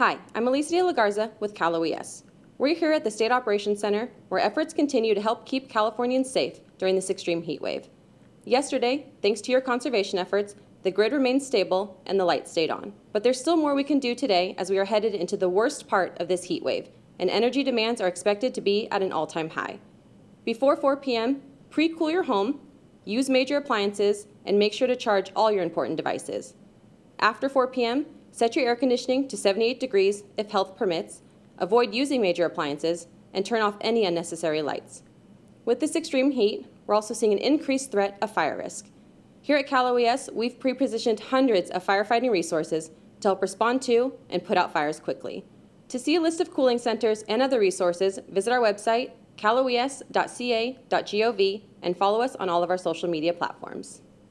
Hi, I'm Alicia De La Garza with Cal OES. We're here at the State Operations Center where efforts continue to help keep Californians safe during this extreme heat wave. Yesterday, thanks to your conservation efforts, the grid remained stable and the lights stayed on. But there's still more we can do today as we are headed into the worst part of this heat wave, and energy demands are expected to be at an all-time high. Before 4 p.m., pre-cool your home, use major appliances, and make sure to charge all your important devices. After 4 p.m., set your air conditioning to 78 degrees if health permits, avoid using major appliances, and turn off any unnecessary lights. With this extreme heat, we're also seeing an increased threat of fire risk. Here at Cal OES, we've pre-positioned hundreds of firefighting resources to help respond to and put out fires quickly. To see a list of cooling centers and other resources, visit our website, caloes.ca.gov, and follow us on all of our social media platforms.